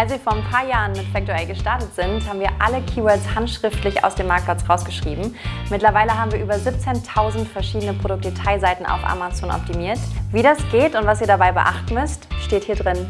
Als wir vor ein paar Jahren mit Factor gestartet sind, haben wir alle Keywords handschriftlich aus dem Marktplatz rausgeschrieben. Mittlerweile haben wir über 17.000 verschiedene Produktdetailseiten auf Amazon optimiert. Wie das geht und was ihr dabei beachten müsst, steht hier drin.